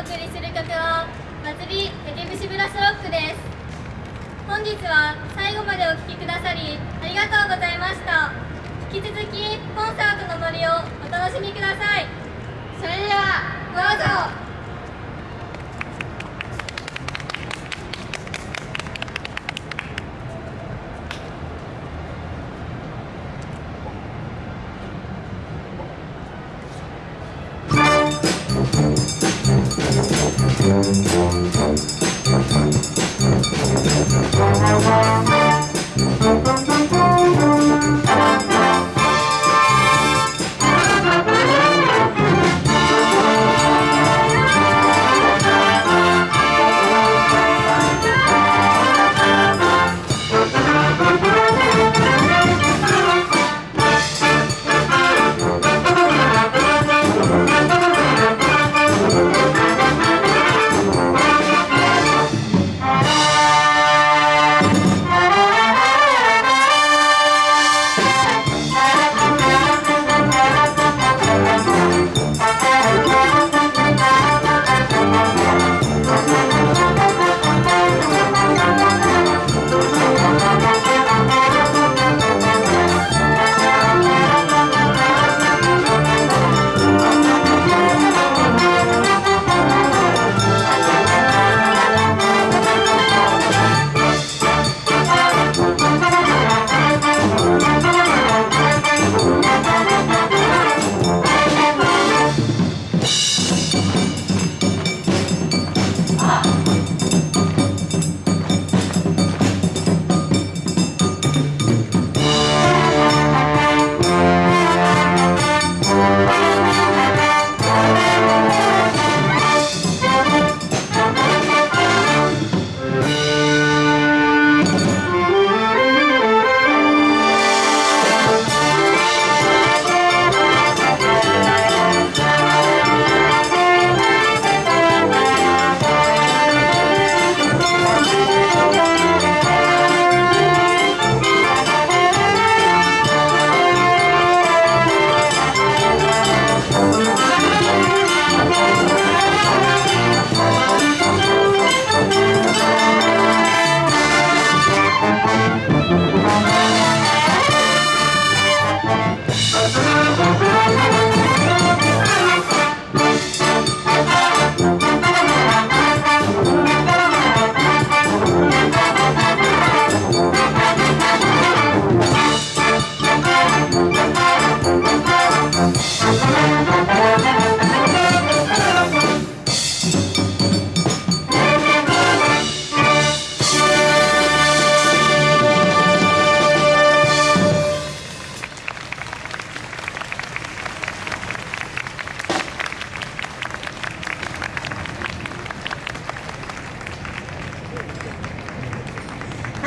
お送りする曲は祭り竹節ブシブラスロックです。本日は最後までお聴きくださりありがとうございました。引き続きコンサートの森をお楽しみください。それではどうぞ。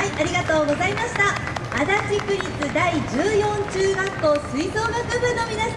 はいありがとうございました。足立区立第14中学校吹奏楽部の皆さん。